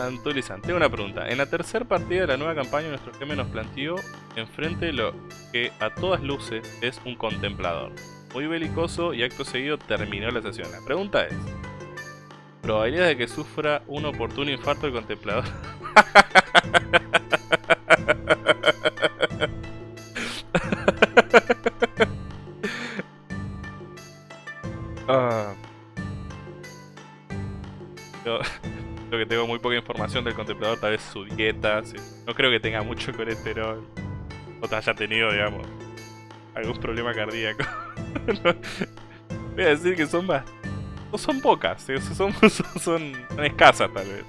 Santo Lizán, tengo una pregunta. En la tercera partida de la nueva campaña, nuestro GM nos planteó enfrente lo que a todas luces es un contemplador. Muy belicoso y acto seguido terminó la sesión. La pregunta es... Probabilidad de que sufra un oportuno infarto el contemplador. Ah. Que tengo muy poca información del contemplador, tal vez su dieta. No creo que tenga mucho colesterol. O te haya tenido, digamos, algún problema cardíaco. Voy a decir que son más. No son pocas, son, son, escasas tal vez.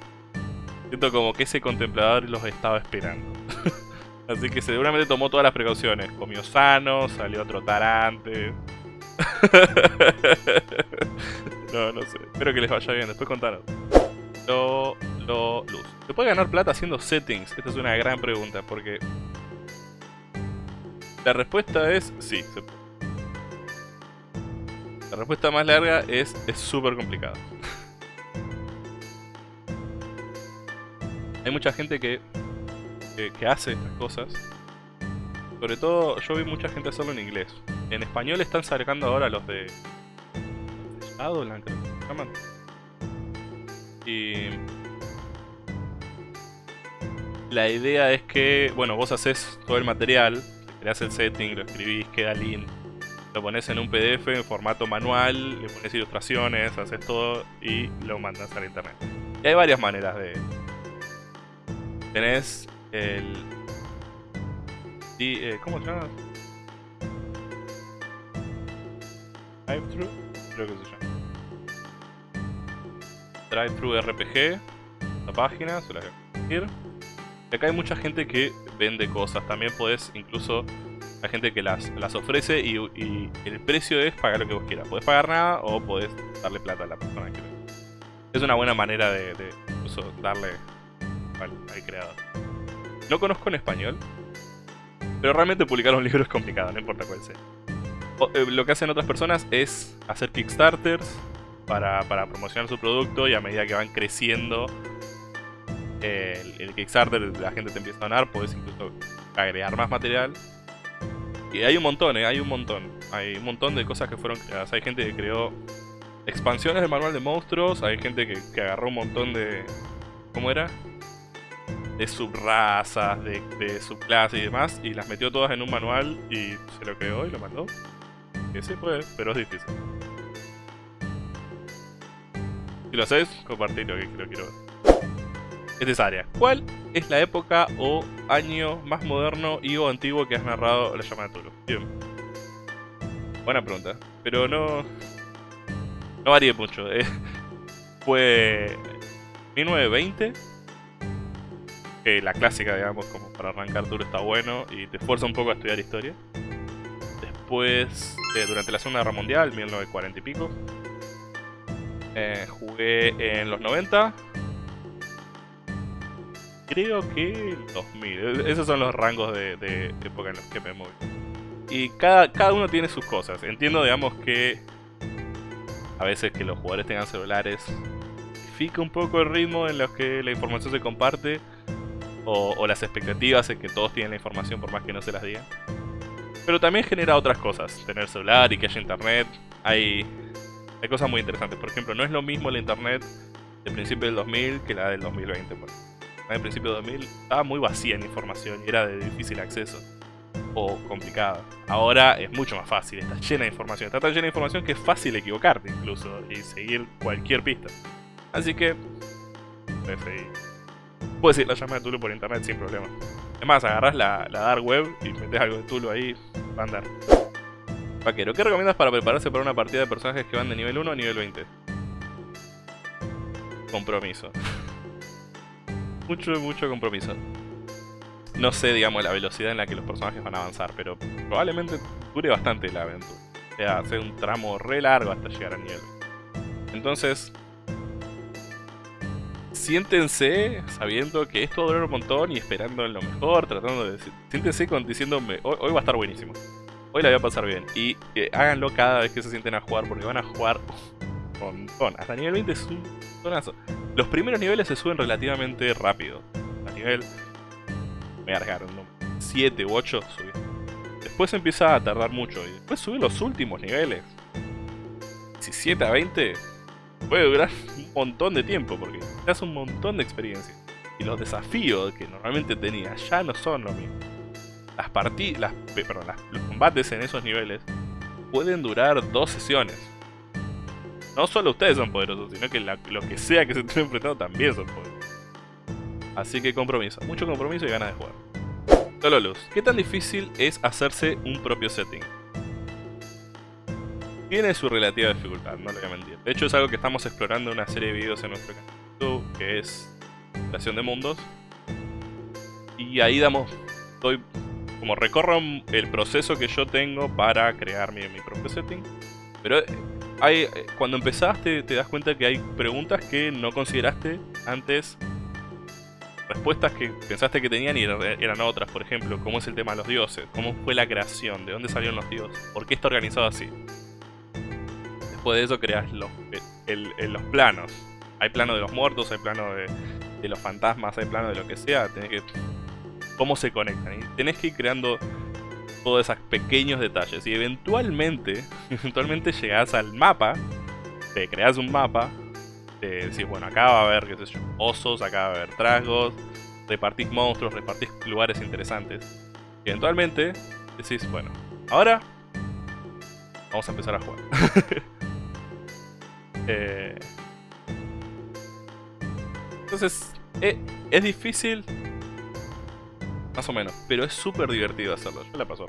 Siento como que ese contemplador los estaba esperando. Así que seguramente tomó todas las precauciones. Comió sano, salió a trotar no, no sé. Espero que les vaya bien. Después contanos. Lo, lo, luz. ¿Se puede ganar plata haciendo settings? Esta es una gran pregunta porque... La respuesta es sí. La respuesta más larga es es súper complicado. Hay mucha gente que, que, que hace estas cosas. Sobre todo, yo vi mucha gente hacerlo en inglés. En español están sacando ahora los de... Shadowland, creo que se llaman. Y... La idea es que, bueno, vos haces todo el material, creas el setting, lo escribís, queda lean, lo pones en un PDF en formato manual, le pones ilustraciones, haces todo y lo mandas al internet. Y hay varias maneras de... Tenés el... eh, ¿Cómo se llama? Drive-thru, creo que se llama. Drive-thru RPG, la página, se la voy a. Y acá hay mucha gente que vende cosas, también podés incluso hay gente que las, las ofrece y, el precio es pagar lo que vos quieras. Podés pagar nada o podés darle plata a la persona que Es una buena manera de, incluso darle al, creador. No conozco en español, pero realmente publicar un libro es complicado, no importa cuál sea. Eh, lo que hacen otras personas es hacer Kickstarters para, promocionar su producto y a medida que van creciendo eh, el, el Kickstarter, la gente te empieza a donar, podés incluso agregar más material y hay un montón, ¿eh? hay un montón. Hay un montón de cosas que fueron creadas. Hay gente que creó expansiones del manual de monstruos. Hay gente que, agarró un montón de... ¿Cómo era? De subrazas, de, de subclases y demás. Y las metió todas en un manual y se lo creó y lo mandó. Que sí puede, pero es difícil. Si lo haces, compartilo que lo quiero ver. Es esa área. ¿Cuál es la época o año más moderno y o antiguo que has narrado la llamada de Tulu? Bien. Buena pregunta. Pero no... No varía mucho. eh. Fue... 1920. Que la clásica, digamos, como para arrancar Tulu está bueno y te esfuerza un poco a estudiar historia. Después, eh, durante la Segunda Guerra Mundial, 1940 y pico. Eh, jugué en los 90, creo que el 2000. E- Esos son los rangos de, época en los que me moví. Y cada, cada uno tiene sus cosas. Entiendo, digamos, que a veces que los jugadores tengan celulares difica un poco el ritmo en los que la información se comparte o, o las expectativas en que todos tienen la información por más que no se las digan. Pero también genera otras cosas. Tener celular y que haya internet. Hay, hay cosas muy interesantes. Por ejemplo, no es lo mismo la internet del principio del 2000 que la del 2020. Por ejemplo en el principio de 2000 estaba muy vacía en información y era de difícil acceso o complicada. Ahora es mucho más fácil, está llena de información, está tan llena de información que es fácil equivocarte incluso y seguir cualquier pista. Así que, seguir. Puedes ir la llama de Tulu por internet sin problema. Es más, agarras la, la dark web y metes algo de Tulu ahí, va a andar. Vaquero, ¿qué recomiendas para prepararse para una partida de personajes que van de nivel 1 a nivel 20? Compromiso mucho, mucho compromiso. No sé, digamos, la velocidad en la que los personajes van a avanzar, pero probablemente dure bastante la aventura. O sea, hace un tramo re largo hasta llegar a nivel. Entonces, siéntense sabiendo que esto va a durar un montón y esperando en lo mejor, tratando de decir, siéntense con, diciéndome, hoy va a estar buenísimo. Hoy la voy a pasar bien. Y eh, háganlo cada vez que se sienten a jugar, porque van a jugar un montón. Hasta nivel 20 es un tonazo. Los primeros niveles se suben relativamente rápido. A nivel... Me alargaron, 7 u 8 subir. Después empieza a tardar mucho y después subir los últimos niveles. 17 a 20 puede durar un montón de tiempo porque te hace un montón de experiencia. Y los desafíos que normalmente tenías ya no son lo mismo. Las partidas, perdón, los combates en esos niveles pueden durar dos sesiones. No solo ustedes son poderosos, sino que lo que sea que se estén enfrentando también son poderosos. Así que compromiso, mucho compromiso y ganas de jugar. Solo luz, ¿qué tan difícil es hacerse un propio setting? Tiene su relativa dificultad, no le voy a mentir. De hecho es algo que estamos explorando en una serie de videos en nuestro canal YouTube, que es creación de mundos. Y ahí damos, doy, como recorro el proceso que yo tengo para crear mi, mi propio setting. Pero eh, hay, eh, cuando empezaste te das cuenta que hay preguntas que no consideraste antes respuestas que pensaste que tenían y eran otras, por ejemplo, cómo es el tema de los dioses, cómo fue la creación, de dónde salieron los dioses, por qué está organizado así después de eso creas los, los planos. Hay plano de los muertos, hay plano de, los fantasmas, hay plano de lo que sea. Tenés que... Cómo se conectan. Y tenés que ir creando todos esos pequeños detalles. Y eventualmente, eventualmente llegás al mapa, te creas un mapa, te decís, bueno, acá va a haber, qué sé yo, osos, acá va a haber trasgos, repartís monstruos, repartís lugares interesantes. Eventualmente decís, bueno, ahora vamos a empezar a jugar. Eh, entonces, eh, es difícil, más o menos, pero es súper divertido hacerlo. Yo la paso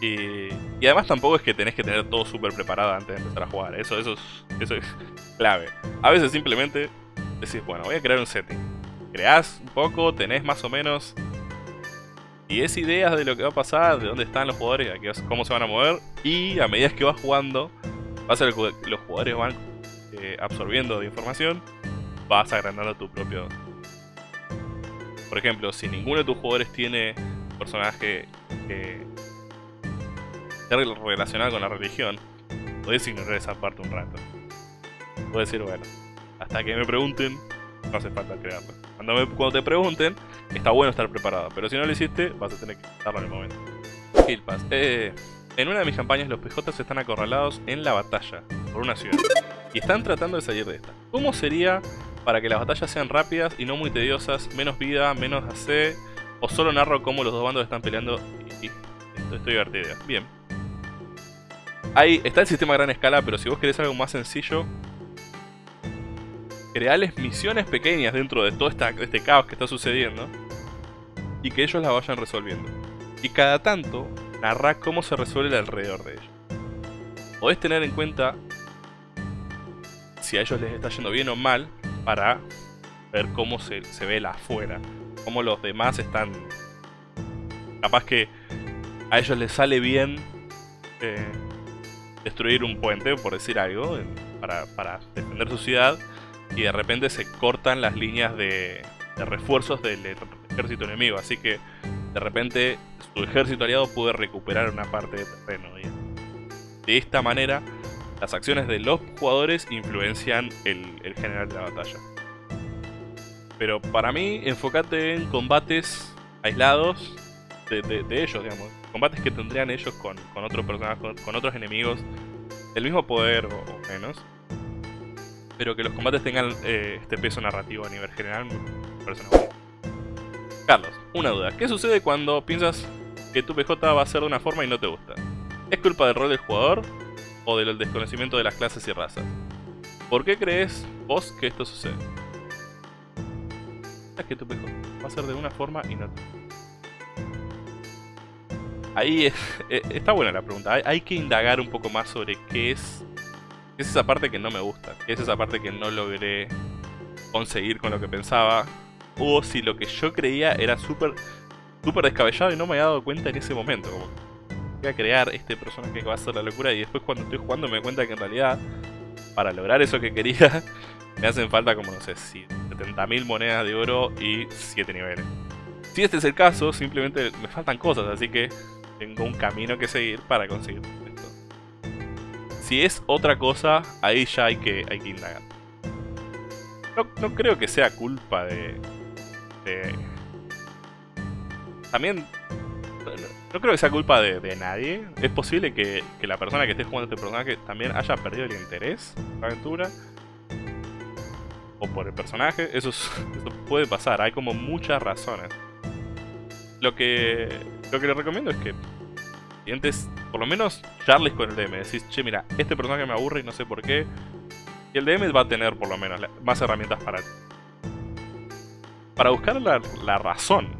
y, y, además tampoco es que tenés que tener todo súper preparado antes de empezar a jugar. Eso, eso, es, eso es clave. A veces simplemente decís, bueno, voy a crear un setting. Creás un poco, tenés más o menos y es ideas de lo que va a pasar, de dónde están los jugadores, cómo se van a mover. Y a medida que vas jugando, los jugadores van eh, absorbiendo de información, vas agrandando tu propio... Por ejemplo, si ninguno de tus jugadores tiene personaje que relacionado con la religión, puedes ignorar esa parte un rato. Puedes decir, bueno, hasta que me pregunten, no hace falta crearlo. Cuando, cuando te pregunten, está bueno estar preparado, pero si no lo hiciste, vas a tener que darlo en el momento. Kill Pass. Eh, en una de mis campañas, los PJs están acorralados en la batalla por una ciudad y están tratando de salir de esta. ¿Cómo sería para que las batallas sean rápidas y no muy tediosas, menos vida, menos AC, o solo narro cómo los dos bandos están peleando y, esto estoy divertido? Bien. Ahí está el sistema a gran escala, pero si vos querés algo más sencillo, creales misiones pequeñas dentro de todo este caos que está sucediendo y que ellos la vayan resolviendo. Y cada tanto, narra cómo se resuelve alrededor de ellos. Podés tener en cuenta si a ellos les está yendo bien o mal para ver cómo se, ve la afuera. Cómo los demás están... Capaz que a ellos les sale bien eh, destruir un puente, por decir algo, para, para, defender su ciudad. Y de repente se cortan las líneas de, refuerzos del, ejército enemigo. Así que de repente su ejército aliado puede recuperar una parte de terreno. de esta manera las acciones de los jugadores influencian el, general de la batalla. Pero para mí, enfócate en combates aislados de, ellos, digamos. Combates que tendrían ellos con, otros personajes, con, otros enemigos del mismo poder o, menos. Pero que los combates tengan eh, este peso narrativo a nivel general, Carlos, una duda. ¿Qué sucede cuando piensas que tu PJ va a ser de una forma y no te gusta? ¿Es culpa del rol del jugador? O del desconocimiento de las clases y razas. ¿Por qué crees vos que esto sucede? Es que tu pejo va a ser de una forma y no Ahí eh, está buena la pregunta. Hay, que indagar un poco más sobre qué es, es esa parte que no me gusta. Qué es esa parte que no logré conseguir con lo que pensaba. O si lo que yo creía era súper súper descabellado y no me había dado cuenta en ese momento. A crear este personaje que va a ser la locura y después cuando estoy jugando me cuenta que en realidad para lograr eso que quería me hacen falta como no sé, 70.000 monedas de oro y 7 niveles. Si este es el caso, simplemente me faltan cosas, así que tengo un camino que seguir para conseguir esto. Si es otra cosa, ahí ya hay que, hay que indagar. no, creo que sea culpa de... También... No, creo que sea culpa de, nadie. Es posible que, la persona que esté jugando este personaje también haya perdido el interés en la aventura. O por el personaje. Eso, eso puede pasar. Hay como muchas razones. Lo que, lo que le recomiendo es que antes, por lo menos, charles con el DM. Decís, che, mira, este personaje me aburre y no sé por qué. Y el DM va a tener, por lo menos, más herramientas para Para buscar la, razón de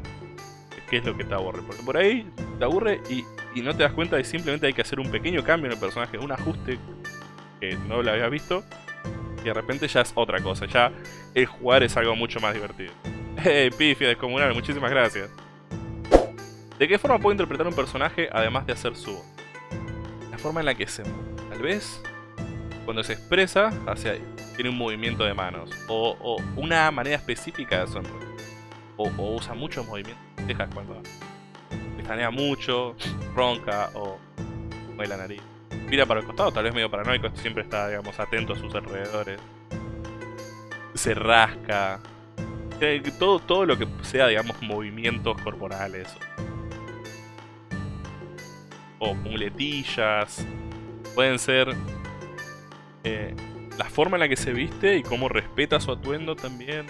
qué es lo que te aburre. Porque por ahí te aburre y, y no te das cuenta de simplemente hay que hacer un pequeño cambio en el personaje, un ajuste que no lo habías visto. Y de repente ya es otra cosa. Ya el jugar es algo mucho más divertido. Hey, pifia descomunal, muchísimas gracias. ¿De qué forma puedo interpretar un personaje además de hacer su La forma en la que se Tal vez cuando se expresa hacia tiene un movimiento de manos o, una manera específica de sonreír o, usa muchos movimientos dejas cuando pestanea mucho, ronca o mueve la nariz. Mira para el costado, tal vez medio paranoico, siempre está, digamos, atento a sus alrededores. Se rasca. Todo, todo lo que sea, digamos, movimientos corporales o muletillas. Pueden ser eh, la forma en la que se viste y cómo respeta su atuendo también.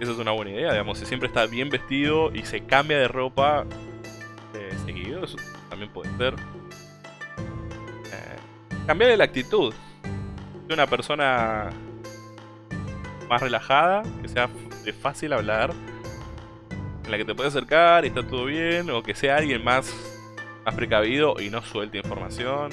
Esa es una buena idea, digamos, si siempre está bien vestido y se cambia de ropa eh, seguido, eso también puede ser. Eh, cambiarle la actitud. De una persona más relajada, que sea de fácil hablar, en la que te puedes acercar y está todo bien, o que sea alguien más más precavido y no suelte información.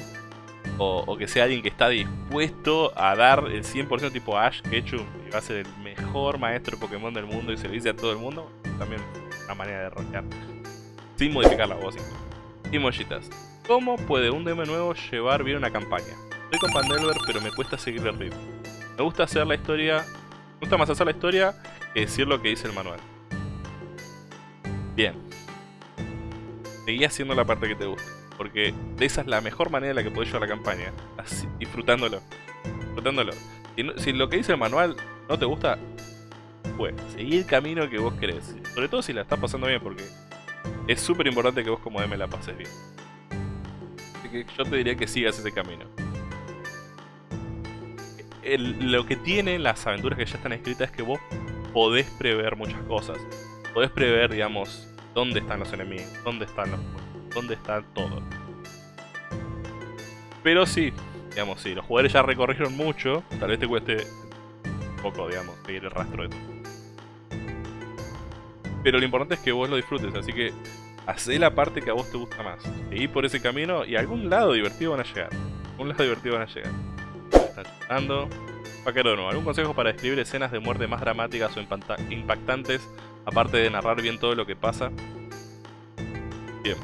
O, que sea alguien que está dispuesto a dar el 100% tipo Ash Ketchum y va a ser el mejor maestro Pokémon del mundo y se lo dice a todo el mundo. También una manera de roquear. Sin modificar la voz. Y mollitas. ¿Cómo puede un DM nuevo llevar bien una campaña? Estoy con Pandelver pero me cuesta seguir el ritmo. Me gusta hacer la historia... Me gusta más hacer la historia que decir lo que dice el manual. Bien, seguí haciendo la parte que te gusta. Porque esa es la mejor manera en la que podés llevar la campaña. Disfrutándolo. Disfrutándolo. Si, lo que dice el manual no te gusta, pues, seguí el camino que vos querés. Sobre todo si la estás pasando bien, porque es súper importante que vos como DM la pases bien. Así que yo te diría que sigas ese camino. lo que tienen las aventuras que ya están escritas es que vos podés prever muchas cosas. Podés prever, digamos, dónde están los enemigos, dónde están los dónde está todo. Pero sí, digamos, sí, los jugadores ya recorrieron mucho, tal vez te cueste un poco, digamos, seguir el rastro de todo. Pero lo importante es que vos lo disfrutes, así que hacé la parte que a vos te gusta más. Seguí por ese camino y a algún lado divertido van a llegar. A algún lado divertido van a llegar. Están llegando. Paquero ¿algún consejo para describir escenas de muerte más dramáticas o impactantes Aparte de narrar bien todo lo que pasa. Bien.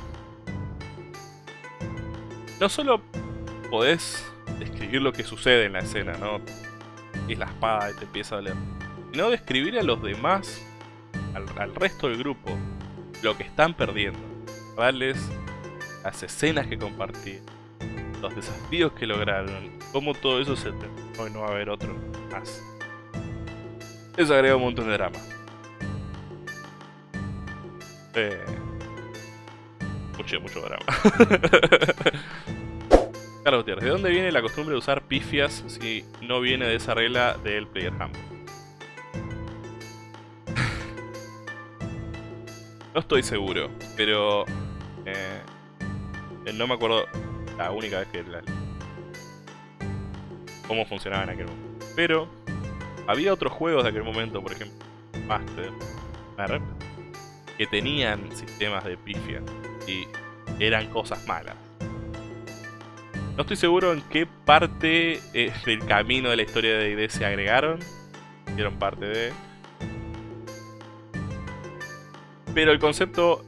No solo podés describir lo que sucede en la escena, ¿no? Es la espada y te empieza a leer. Sino describir a los demás, al, resto del grupo, lo que están perdiendo. Las escenas que compartí, los desafíos que lograron, cómo todo eso se terminó y no va a haber otro más. Eso agrega un montón de drama. Mucho, mucho drama. Carlos Gutiérrez, ¿de dónde viene la costumbre de usar pifias si no viene de esa regla del player handbook? No estoy seguro, pero... Eh, no me acuerdo la única vez que... La, cómo funcionaba en aquel momento. Pero... Había otros juegos de aquel momento, por ejemplo... Master que tenían sistemas de pifia y eran cosas malas. No estoy seguro en qué parte eh, del camino de la historia de ID se agregaron. Hicieron parte de... Pero el concepto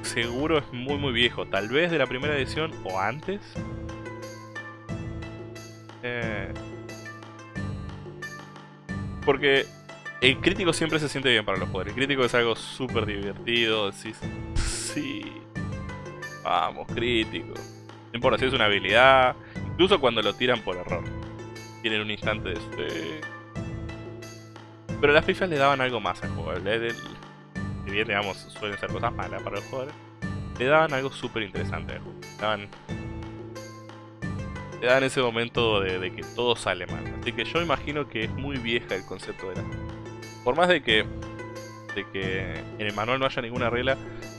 seguro es muy muy viejo. Tal vez de la primera edición o antes. Eh, porque el crítico siempre se siente bien para los jugadores. El crítico es algo súper divertido. Decís, sí, vamos, crítico. No importa si es una habilidad, incluso cuando lo tiran por error. Tienen un instante de... Pero las pifias le daban algo más al juego. Bien, suelen ser cosas malas para los jugadores, le daban algo súper interesante al juego. Le daban, ese momento de, que todo sale mal. Así que yo imagino que es muy vieja el concepto de la... Por más de que, de que en el manual no haya ninguna regla,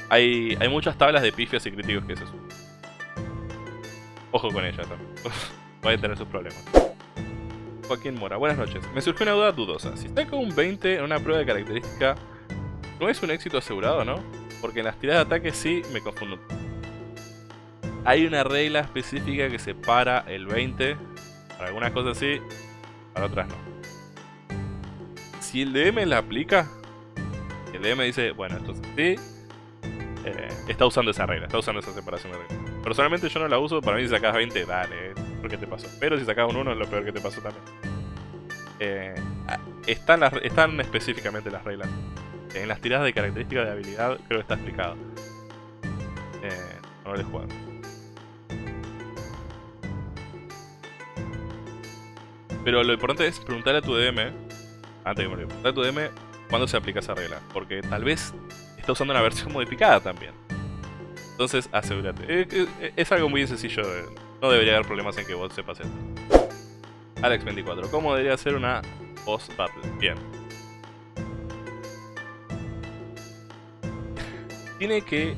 hay, hay muchas tablas de pifias y críticos que se suben. Ojo con ella también. Puede tener sus problemas. Joaquín Mora, buenas noches. Me surgió una duda dudosa. Si saco un 20 en una prueba de característica, ¿no es un éxito asegurado, no? Porque en las tiradas de ataque sí me confundo. Hay una regla específica que separa el 20 para algunas cosas sí, para otras no. Si el DM la aplica, el DM dice, bueno, entonces sí, eh, está usando esa regla, está usando esa separación de reglas. Personalmente yo no la uso, para mí si sacas 20, dale, ¿por te pasó? Pero si sacas un 1 es lo peor que te pasó también. Eh, están, están específicamente las reglas. En las tiradas de características de habilidad creo que está explicado. Eh, no lo jugado. Pero lo importante es preguntarle a tu DM, antes que me preguntarle a tu DM cuándo se aplica esa regla. Porque tal vez está usando una versión modificada también. Entonces asegúrate. Eh, eh, es, algo muy sencillo. no debería haber problemas en que vos sepas esto. Alex24. ¿Cómo debería ser una boss battle? Bien. Tiene que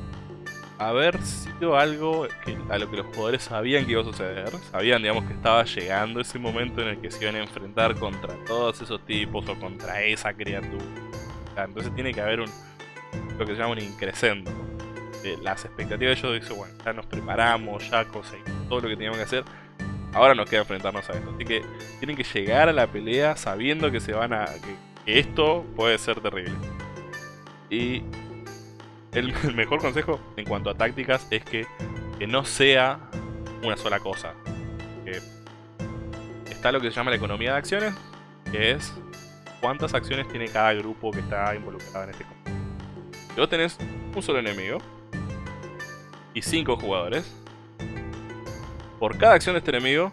haber sido algo a lo que los jugadores sabían que iba a suceder. Sabían, digamos, que estaba llegando ese momento en el que se iban a enfrentar contra todos esos tipos o contra esa criatura. Entonces tiene que haber un, lo que se llama un increscendo. las expectativas de ellos dicen, bueno, ya nos preparamos, ya conseguimos todo lo que teníamos que hacer. Ahora nos queda enfrentarnos a esto. Así que tienen que llegar a la pelea sabiendo que se van a. que, esto puede ser terrible. Y el, mejor consejo en cuanto a tácticas es que, que no sea una sola cosa. Está lo que se llama la economía de acciones, que es cuántas acciones tiene cada grupo que está involucrado en este combate. Si vos tenés un solo enemigo y cinco jugadores, por cada acción de este enemigo,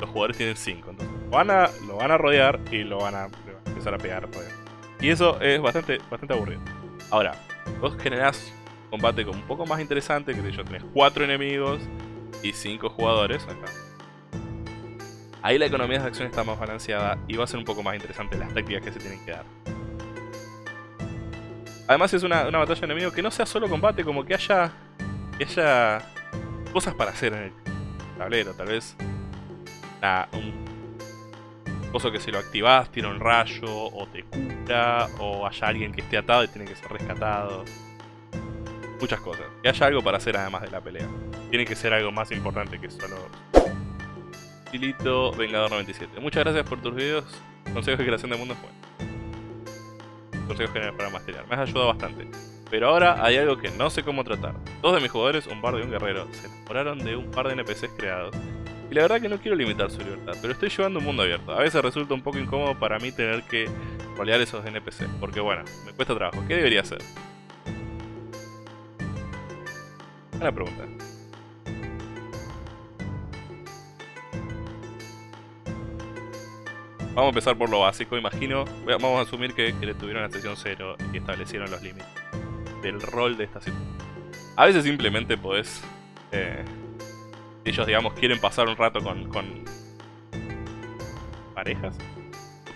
los jugadores tienen cinco. Entonces, lo van a, lo van a rodear y lo van a, empezar a pegar. Y eso es bastante, bastante aburrido. Ahora, vos generás combate como un poco más interesante, que de hecho tenés cuatro enemigos y cinco jugadores acá. Ahí la economía de acción está más balanceada y va a ser un poco más interesante las tácticas que se tienen que dar. Además es una, una batalla de enemigo que no sea solo combate, como que haya, que haya cosas para hacer en el tablero. Tal vez un coso que si lo activás tiene un rayo, o te cura, o haya alguien que esté atado y tiene que ser rescatado. Muchas cosas. Que haya algo para hacer además de la pelea. Tiene que ser algo más importante que solo... Filito Vengador 97. Muchas gracias por tus videos. Consejos de creación de mundos consejos generales para masterear. Me has ayudado bastante. Pero ahora hay algo que no sé cómo tratar. Dos de mis jugadores, un bardo y un guerrero, se enamoraron de un par de NPCs creados. Y la verdad que no quiero limitar su libertad, pero estoy llevando un mundo abierto. A veces resulta un poco incómodo para mí tener que rolear esos NPCs, porque bueno, me cuesta trabajo. ¿Qué debería hacer? Buena pregunta. Vamos a empezar por lo básico, imagino. Vamos a asumir que, le tuvieron la sesión 0 y establecieron los límites del rol de esta situación. A veces simplemente podés... Eh, ellos, digamos, quieren pasar un rato con, con parejas,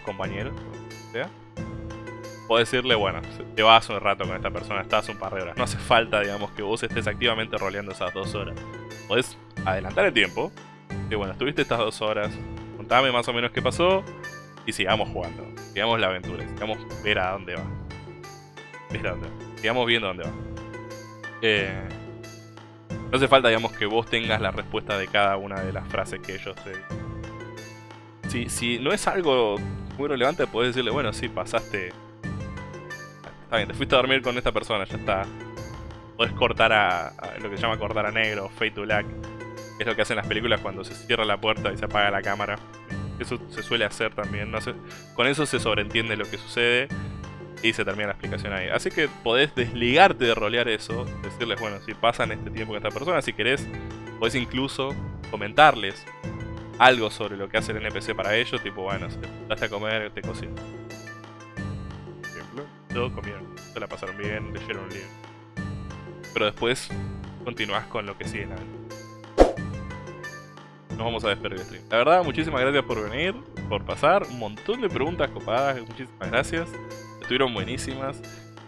compañeros, o sea. Podés decirle, bueno, te vas un rato con esta persona, estás un par de horas. No hace falta, digamos, que vos estés activamente roleando esas dos horas. Podés adelantar el tiempo. Y bueno, estuviste estas dos horas, contame más o menos qué pasó y sigamos jugando. Sigamos la aventura, sigamos ver a dónde va. Ver a dónde va. Sigamos viendo dónde va. Eh, no hace falta, digamos, que vos tengas la respuesta de cada una de las frases que ellos... Eh... Si, si no es algo muy relevante, podés decirle, bueno, sí, pasaste... Está bien, te fuiste a dormir con esta persona, ya está. Podés cortar a, lo que se llama cortar a negro, fade to black. Es lo que hacen las películas cuando se cierra la puerta y se apaga la cámara. Eso se suele hacer también. No con eso se sobreentiende lo que sucede y se termina la explicación ahí. Así que podés desligarte de rolear eso, decirles, bueno, si pasan este tiempo con esta persona, si querés, podés incluso comentarles algo sobre lo que hace el NPC para ellos, tipo, bueno, si te a comer, te cocino. todo comieron, se la pasaron bien, leyeron un libro. Pero después continuás con lo que sigue la Nos vamos a despedir stream. La verdad, muchísimas gracias por venir, por pasar. Un montón de preguntas copadas, muchísimas gracias. Estuvieron buenísimas.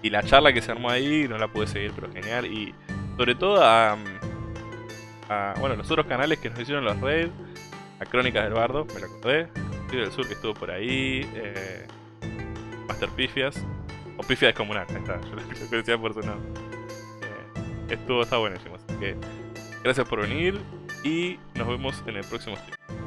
Y la charla que se armó ahí no la pude seguir, pero genial. Y sobre todo a, bueno, los otros canales que nos hicieron los raids. A Crónicas del Bardo, me lo acordé. del Sur que estuvo por ahí. Eh, Master Pifias. O Pifia Descomunal, ahí está. Yo lo decía por su nombre. Eh, estuvo, está buenísimo. Así que gracias por venir. Y nos vemos en el próximo stream.